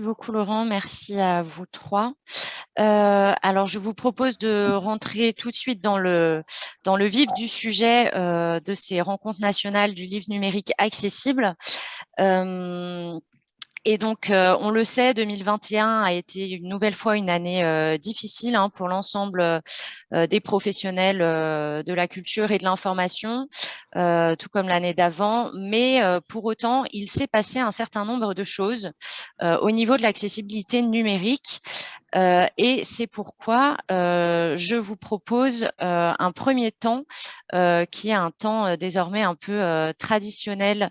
Beaucoup Laurent, merci à vous trois. Euh, alors je vous propose de rentrer tout de suite dans le, dans le vif du sujet euh, de ces rencontres nationales du livre numérique accessible. Euh, et donc, euh, on le sait, 2021 a été une nouvelle fois une année euh, difficile hein, pour l'ensemble euh, des professionnels de la culture et de l'information, tout comme l'année d'avant. Mais pour autant, il s'est passé un certain nombre de choses au niveau de l'accessibilité numérique. et c'est pourquoi je vous propose un premier temps qui est un temps désormais un peu traditionnel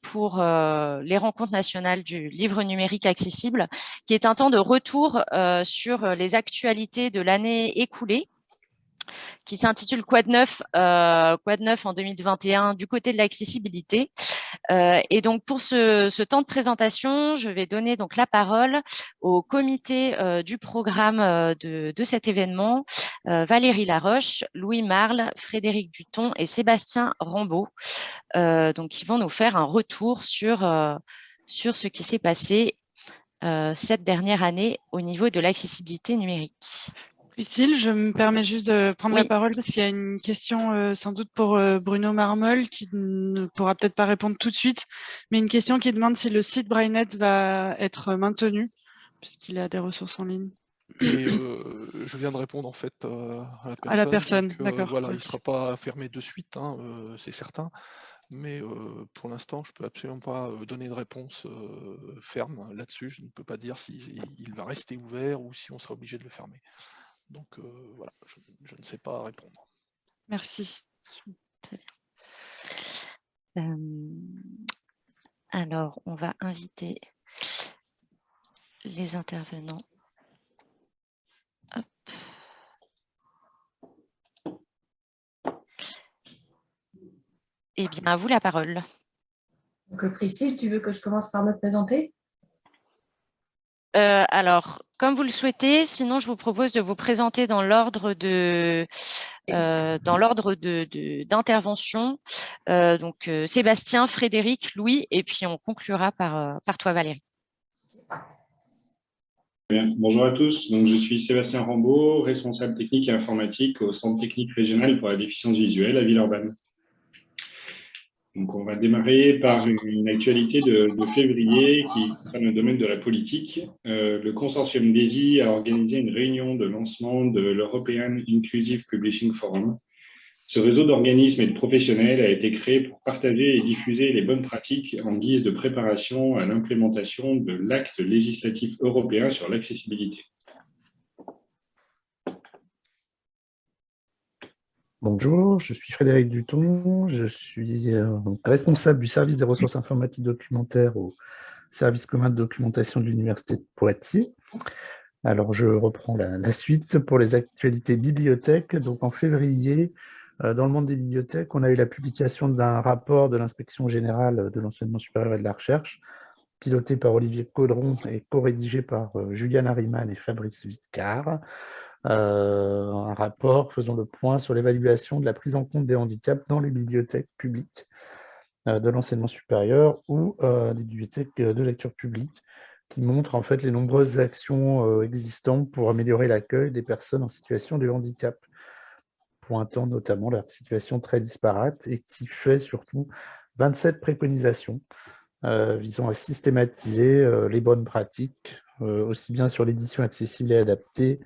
pour euh, les rencontres nationales du livre numérique accessible, qui est un temps de retour euh, sur les actualités de l'année écoulée qui s'intitule Quad 9, euh, Quad 9 en 2021 du côté de l'accessibilité. Euh, et donc pour ce, temps de présentation, je vais donner donc la parole au comité euh, du programme de, cet événement, Valérie Laroche, Louis Marle, Frédéric Duton et Sébastien Rambaud, donc qui vont nous faire un retour sur ce qui s'est passé cette dernière année au niveau de l'accessibilité numérique. Priscille, je me permets juste de prendre la parole parce qu'il y a une question euh, sans doute pour euh, Bruno Marmol qui ne pourra peut-être pas répondre tout de suite, mais une question qui demande si le site Brainnet va être maintenu puisqu'il a des ressources en ligne. Euh, je viens de répondre en fait à la personne. d'accord. Voilà, il ne sera pas fermé de suite, hein, c'est certain. Mais pour l'instant, je ne peux absolument pas donner de réponse ferme là-dessus. Je ne peux pas dire s'il va rester ouvert ou si on sera obligé de le fermer. Donc euh, voilà, je, ne sais pas répondre. Merci. Euh, alors, on va inviter les intervenants. Eh bien, à vous la parole. Donc, Priscille, tu veux que je commence par me présenter? Euh, alors, comme vous le souhaitez, sinon je vous propose de vous présenter dans l'ordre de euh, dans l'ordre d'intervention. Euh, donc Sébastien, Frédéric, Louis, et puis on conclura par, par toi Valérie. Bonjour à tous, donc, je suis Sébastien Rambaud, responsable technique et informatique au Centre technique régional pour la déficience visuelle à Villeurbanne. Donc, on va démarrer par une actualité de, février qui concerne le domaine de la politique. Euh, le consortium DESI a organisé une réunion de lancement de l'European Inclusive Publishing Forum. Ce réseau d'organismes et de professionnels a été créé pour partager et diffuser les bonnes pratiques en guise de préparation à l'implémentation de l'acte législatif européen sur l'accessibilité. Bonjour, je suis Frédéric Duton, je suis euh, responsable du service des ressources informatiques documentaires au service commun de documentation de l'Université de Poitiers. Alors, je reprends la, suite pour les actualités bibliothèques. Donc, en février, euh, dans le monde des bibliothèques, on a eu la publication d'un rapport de l'inspection générale de l'enseignement supérieur et de la recherche, piloté par Olivier Caudron et co-rédigé par euh, Juliane Harriman et Fabrice Vitcar, euh, un rapport faisant le point sur l'évaluation de la prise en compte des handicaps dans les bibliothèques publiques euh, de l'enseignement supérieur ou euh, des bibliothèques de lecture publique qui montre en fait les nombreuses actions existantes pour améliorer l'accueil des personnes en situation de handicap, pointant notamment leur situation très disparate et qui fait surtout 27 préconisations visant à systématiser les bonnes pratiques, aussi bien sur l'édition accessible et adaptée,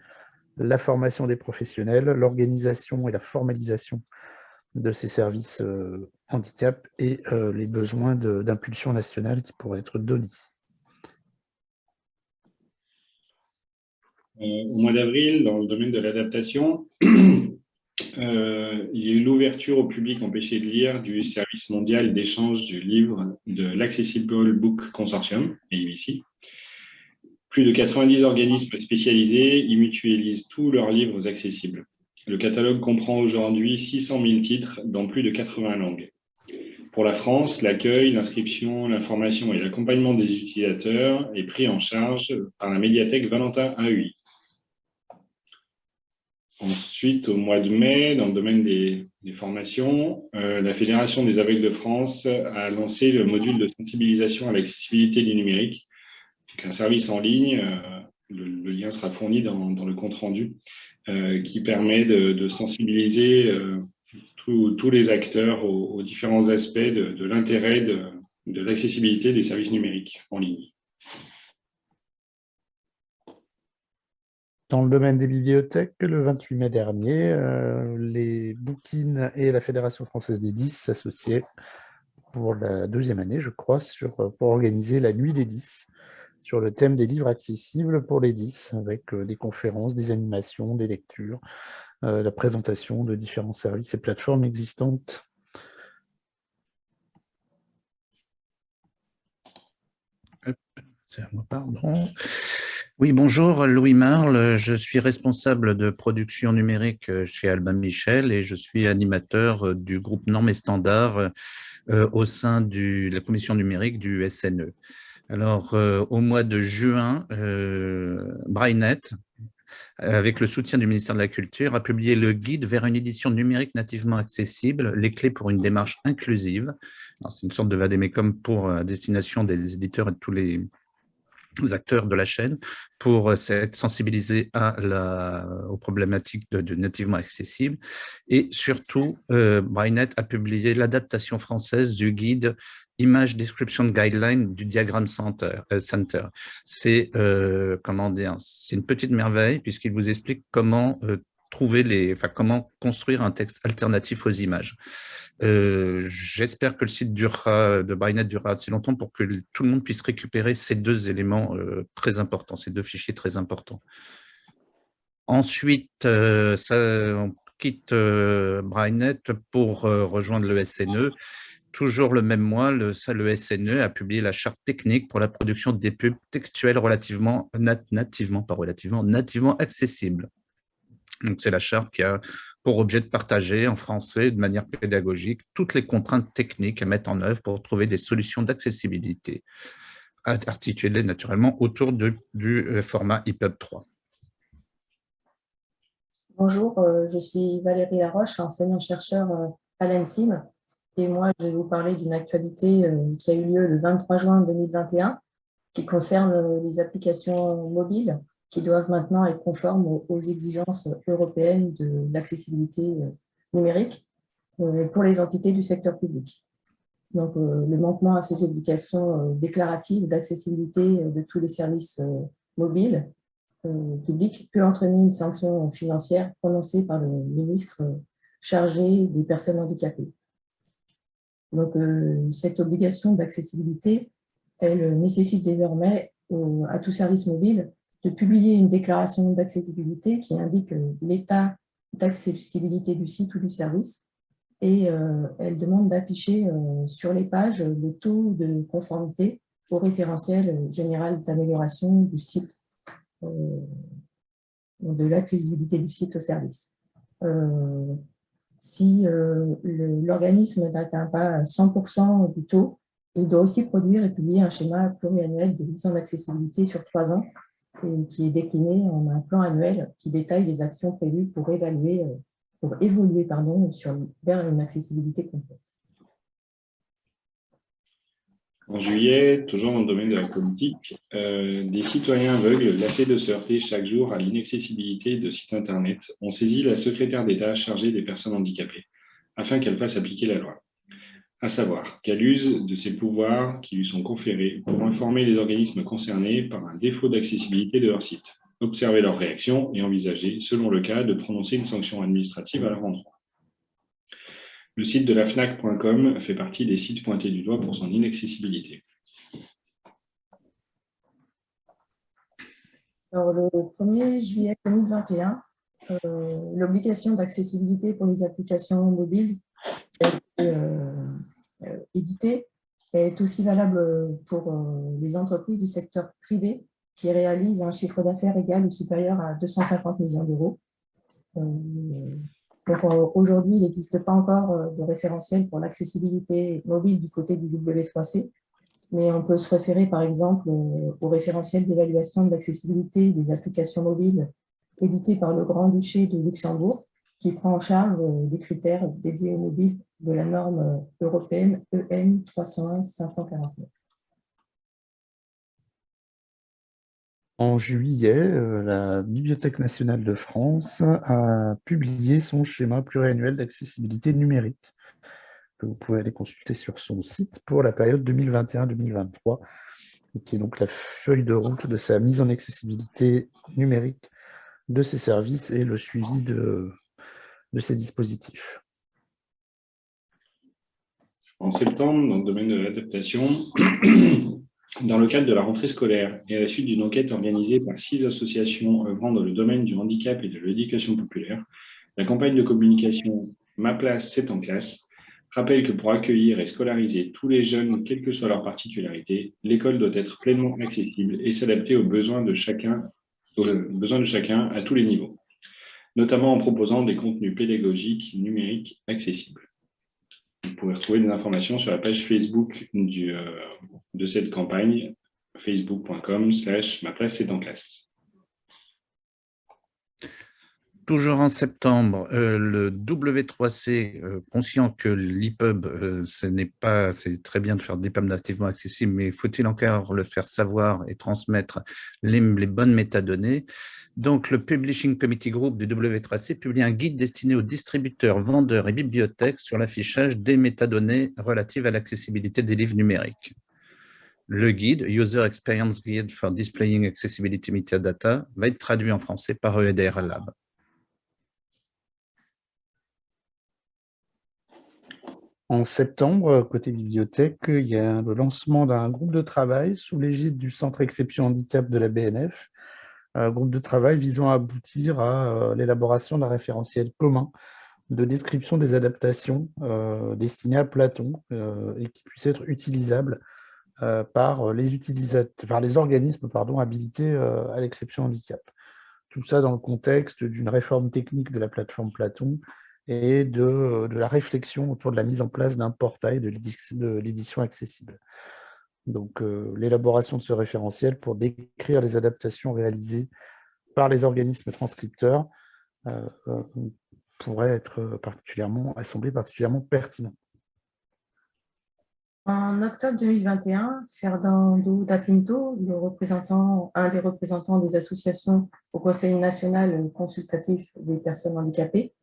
la formation des professionnels, l'organisation et la formalisation de ces services euh, handicap et euh, les besoins d'impulsion nationale qui pourraient être donnés. Euh, au mois d'avril, dans le domaine de l'adaptation, il y a eu l'ouverture au public empêché de lire du service mondial d'échange du livre de l'Accessible Book Consortium, ici. Plus de 90 organismes spécialisés y mutualisent tous leurs livres accessibles. Le catalogue comprend aujourd'hui 600 000 titres dans plus de 80 langues. Pour la France, l'accueil, l'inscription, l'information et l'accompagnement des utilisateurs est pris en charge par la médiathèque Valentin AUI. Ensuite, au mois de mai, dans le domaine des, formations, euh, la Fédération des aveugles de France a lancé le module de sensibilisation à l'accessibilité du numérique un service en ligne, le, lien sera fourni dans, le compte-rendu, qui permet de, sensibiliser tous les acteurs aux, différents aspects de, l'intérêt de l'accessibilité des services numériques en ligne. Dans le domaine des bibliothèques, le 28 mai dernier, euh, les Bookines et la Fédération française des 10 s'associaient pour la deuxième année, je crois, euh, pour organiser la Nuit des 10 sur le thème des livres accessibles pour les 10, avec euh, des conférences, des animations, des lectures, la présentation de différents services et plateformes existantes. pardon. Oui, bonjour, Louis Marle. Je suis responsable de production numérique euh, chez Albin Michel et je suis animateur euh, du groupe Normes et Standards euh, au sein de la commission numérique du SNE. Alors, au mois de juin, euh, avec le soutien du ministère de la Culture, a publié le guide vers une édition numérique nativement accessible, les clés pour une démarche inclusive. C'est une sorte de vadémécum pour destination des éditeurs et de tous les acteurs de la chaîne pour euh, sensibilisés à la, aux problématiques de, nativement accessible. Et surtout, euh, a publié l'adaptation française du guide Image Description Guideline du Diagram Center. Euh. C'est euh, comment dire, c'est une petite merveille puisqu'il vous explique comment trouver les, enfin, comment construire un texte alternatif aux images. Euh, j'espère que le site durera, de Brynet durera assez longtemps pour que tout le monde puisse récupérer ces deux éléments euh, très importants, ces deux fichiers très importants. Ensuite, euh, ça, on quitte Brynet pour rejoindre le SNE. Toujours le même mois, le, SNE a publié la charte technique pour la production des pubs textuelles relativement, nativement, pas relativement, nativement accessibles. C'est la charte qui a pour objet de partager en français de manière pédagogique toutes les contraintes techniques à mettre en œuvre pour trouver des solutions d'accessibilité articulées naturellement autour du euh, format EPUB 3. Bonjour, euh, je suis Valérie Laroche, enseignant-chercheur euh, à l'ENSIM. Et moi, je vais vous parler d'une actualité qui a eu lieu le 23 juin 2021 qui concerne les applications mobiles qui doivent maintenant être conformes aux, exigences européennes de l'accessibilité euh, numérique euh, pour les entités du secteur public. Donc, euh, le manquement à ces obligations déclaratives d'accessibilité de tous les services mobiles publics peut entraîner une sanction financière prononcée par le ministre chargé des personnes handicapées. Donc, cette obligation d'accessibilité, elle nécessite désormais à tout service mobile de publier une déclaration d'accessibilité qui indique euh, l'état d'accessibilité du site ou du service et euh, elle demande d'afficher euh, sur les pages le taux de conformité au référentiel général d'amélioration du site, de l'accessibilité du site au service. si l'organisme n'atteint pas 100% du taux, il doit aussi produire et publier un schéma pluriannuel de mise en accessibilité sur trois ans qui est décliné en un plan annuel qui détaille les actions prévues pour, évaluer, euh, pour évoluer pardon, vers une accessibilité complète. En juillet, toujours dans le domaine de la politique, euh, des citoyens aveugles, lassés de se heurter chaque jour à l'inaccessibilité de sites Internet, ont saisi la secrétaire d'État chargée des personnes handicapées afin qu'elle fasse appliquer la loi à savoir qu'elle use de ses pouvoirs qui lui sont conférés pour informer les organismes concernés par un défaut d'accessibilité de leur site, observer leurs réactions et envisager, selon le cas, de prononcer une sanction administrative à leur endroit. Le site de la FNAC.com fait partie des sites pointés du doigt pour son inaccessibilité. Alors, le 1er juillet 2021, euh, l'obligation d'accessibilité pour les applications mobiles euh, euh, édité est aussi valable pour euh, les entreprises du secteur privé qui réalisent un chiffre d'affaires égal ou supérieur à 250 millions d'euros. Aujourd'hui, il n'existe pas encore de référentiel pour l'accessibilité mobile du côté du W3C, mais on peut se référer par exemple au référentiel d'évaluation de l'accessibilité des applications mobiles édité par le Grand-Duché de Luxembourg, qui prend en charge des critères dédiés aux mobiles de la norme européenne EN 301 549. En juillet, euh, la Bibliothèque nationale de France a publié son schéma pluriannuel d'accessibilité numérique, que vous pouvez aller consulter sur son site pour la période 2021-2023, qui est donc la feuille de route de sa mise en accessibilité numérique de ses services et le suivi de, de ces dispositifs. En septembre, dans le domaine de l'adaptation, dans le cadre de la rentrée scolaire et à la suite d'une enquête organisée par six associations œuvrant dans le domaine du handicap et de l'éducation populaire, la campagne de communication Ma place, c'est en classe rappelle que pour accueillir et scolariser tous les jeunes, quelle que soit leur particularité, l'école doit être pleinement accessible et s'adapter aux besoins de chacun, aux besoins de chacun à tous les niveaux, notamment en proposant des contenus pédagogiques numériques accessibles. Vous pouvez retrouver des informations sur la page Facebook euh, de cette campagne, facebook.com slash ma place est en classe. Toujours en septembre, euh, le W3C, euh, conscient que l'EPUB, euh, c'est très bien de faire des EPUB nativement accessibles, mais faut-il encore le faire savoir et transmettre les, les, bonnes métadonnées? Donc, le Publishing Committee Group du W3C publie un guide destiné aux distributeurs, vendeurs et bibliothèques sur l'affichage des métadonnées relatives à l'accessibilité des livres numériques. Le guide, User Experience Guide for Displaying Accessibility Metadata, va être traduit en français par EDR Lab. En septembre, côté bibliothèque, il y a le lancement d'un groupe de travail sous l'égide du Centre Exception Handicap de la BNF, un groupe de travail visant à aboutir à euh, l'élaboration d'un référentiel commun de description des adaptations euh, destinées à Platon euh, et qui puisse être utilisable par les, organismes habilités à l'exception handicap. Tout ça dans le contexte d'une réforme technique de la plateforme Platon et de, la réflexion autour de la mise en place d'un portail de l'édition accessible. Donc, euh, l'élaboration de ce référentiel pour décrire les adaptations réalisées par les organismes transcripteurs euh, euh, pourrait être particulièrement, particulièrement pertinent. En octobre 2021, Fernando da Pinto, le représentant, un des représentants des associations au Conseil national consultatif des personnes handicapées,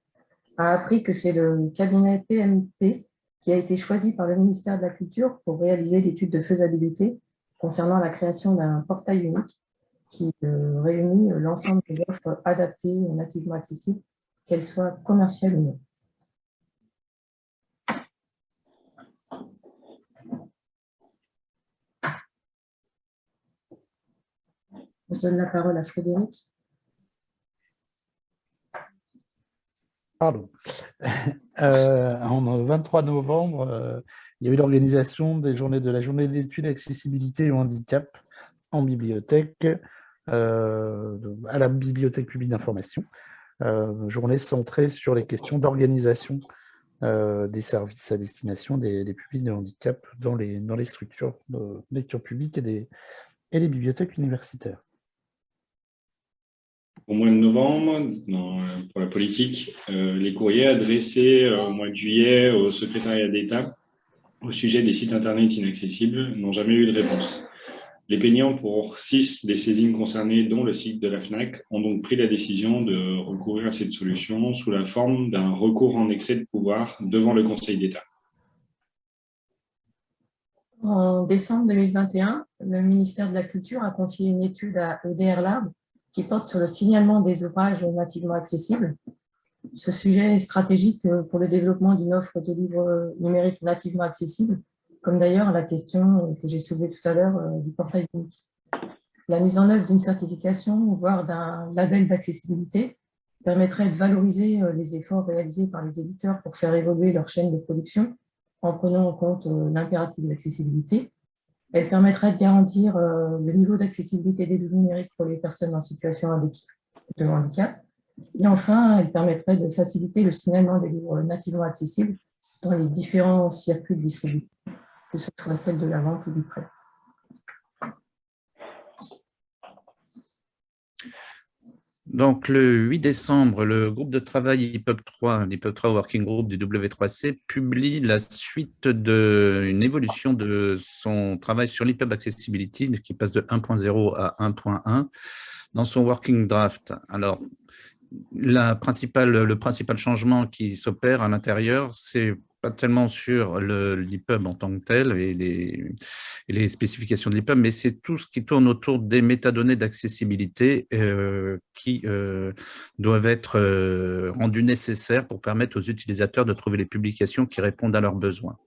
a appris que c'est le cabinet PMP qui a été choisi par le ministère de la Culture pour réaliser l'étude de faisabilité concernant la création d'un portail unique qui euh, réunit l'ensemble des offres adaptées et nativement accessibles, qu'elles soient commerciales ou non. Je donne la parole à Frédéric. Pardon. Euh, en 23 novembre, euh, il y a eu l'organisation des journées de la journée d'études accessibilité et handicap en bibliothèque, euh, à la bibliothèque publique d'information. journée centrée sur les questions d'organisation des services à destination des, publics de handicap dans les, dans les structures de lecture publique et, des, et les bibliothèques universitaires au mois de novembre, pour la politique, euh, les courriers adressés euh, au mois de juillet au secrétariat d'État au sujet des sites Internet inaccessibles n'ont jamais eu de réponse. Les peignants pour six des saisines concernées, dont le site de la FNAC, ont donc pris la décision de recourir à cette solution sous la forme d'un recours en excès de pouvoir devant le Conseil d'État. En décembre 2021, le ministère de la Culture a confié une étude à EDR Lab qui porte sur le signalement des ouvrages nativement accessibles. Ce sujet est stratégique pour le développement d'une offre de livres numériques nativement accessibles, comme d'ailleurs la question que j'ai soulevée tout à l'heure euh, du portail unique. La mise en œuvre d'une certification, voire d'un label d'accessibilité, permettrait de valoriser euh, les efforts réalisés par les éditeurs pour faire évoluer leur chaîne de production en prenant en compte euh, l'impératif de l'accessibilité elle permettrait de garantir euh, le niveau d'accessibilité des livres numériques pour les personnes en situation de handicap. Et enfin, elle permettrait de faciliter le signalement des livres nativement accessibles dans les différents circuits de que ce soit celle de la vente ou du prêt. Donc, le 8 décembre, le groupe de travail IPUB 3, l'IPUB 3 Working Group du W3C, publie la suite d'une évolution de son travail sur l'IPUB Accessibility, qui passe de 1.0 à 1.1, dans son Working Draft. Alors, le principal changement qui s'opère à l'intérieur, c'est tellement sur l'IPUB en tant que tel et les, spécifications de l'IPUB, mais c'est tout ce qui tourne autour des métadonnées d'accessibilité euh, qui euh, doivent être euh, rendues nécessaires pour permettre aux utilisateurs de trouver les publications qui répondent à leurs besoins.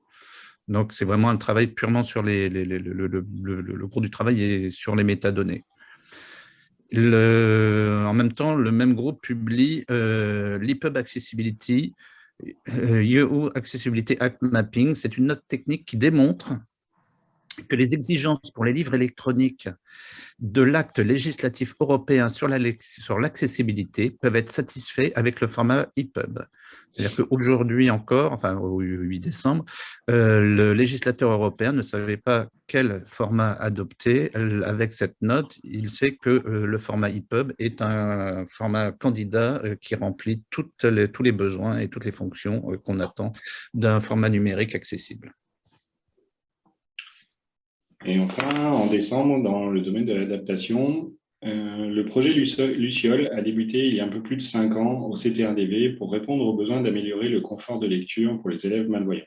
Donc, c'est vraiment un travail purement sur les, le, cours du travail et sur les métadonnées. En même temps, le même groupe publie l'IPUB Accessibility, EU Accessibility Act Mapping, c'est une note technique qui démontre que les exigences pour les livres électroniques de l'acte législatif européen sur l'accessibilité peuvent être satisfaits avec le format EPUB. C'est-à-dire qu'aujourd'hui encore, enfin au 8 décembre, euh, le législateur européen ne savait pas quel format adopter. Avec cette note, il sait que euh, le format EPUB est un format candidat euh, qui remplit tous les besoins et toutes les fonctions qu'on attend d'un format numérique accessible. Et enfin, en décembre, dans le domaine de l'adaptation, euh, le projet Luciole a débuté il y a un peu plus de cinq ans au CTRDV pour répondre aux besoins d'améliorer le confort de lecture pour les élèves malvoyants.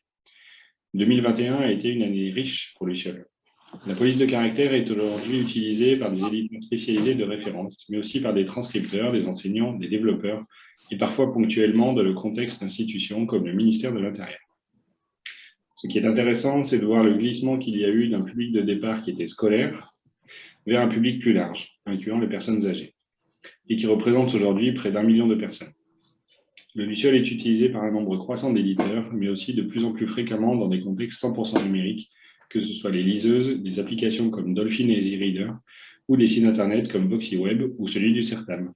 2021 a été une année riche pour Luciole. La police de caractère est aujourd'hui utilisée par des éditeurs spécialisés de référence, mais aussi par des transcripteurs, des enseignants, des développeurs, et parfois ponctuellement dans le contexte d'institutions comme le ministère de l'Intérieur. Ce qui est intéressant, c'est de voir le glissement qu'il y a eu d'un public de départ qui était scolaire vers un public plus large, incluant les personnes âgées, et qui représente aujourd'hui près d'un million de personnes. Le Luciole est utilisé par un nombre croissant d'éditeurs, mais aussi de plus en plus fréquemment dans des contextes 100% numériques, que ce soit les liseuses, des applications comme Dolphin et EasyReader, ou des sites internet comme VoxyWeb ou celui du CERTAM.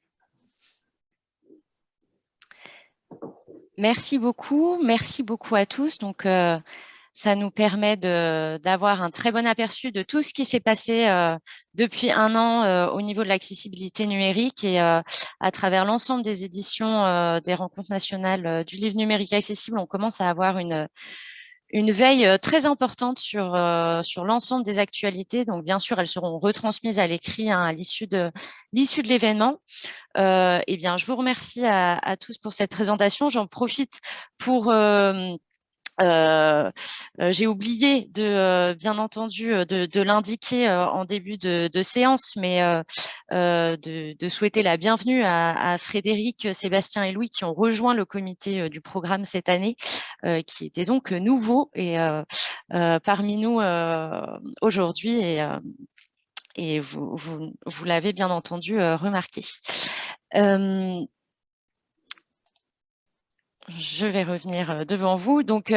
Merci beaucoup, merci beaucoup à tous. Donc, euh, ça nous permet d'avoir un très bon aperçu de tout ce qui s'est passé euh, depuis un an euh, au niveau de l'accessibilité numérique et euh, à travers l'ensemble des éditions des rencontres nationales du livre numérique accessible, on commence à avoir une, une veille très importante sur, sur l'ensemble des actualités. Donc, bien sûr, elles seront retransmises à l'écrit hein, à l'issue de l'issue de l'événement. eh bien, je vous remercie à, tous pour cette présentation. J'en profite pour euh, j'ai oublié de, euh, bien entendu, de, l'indiquer en début de, séance, mais de, souhaiter la bienvenue à, Frédéric, Sébastien et Louis qui ont rejoint le comité du programme cette année, qui était donc nouveau et parmi nous aujourd'hui et, vous l'avez bien entendu remarqué je vais revenir devant vous. Donc,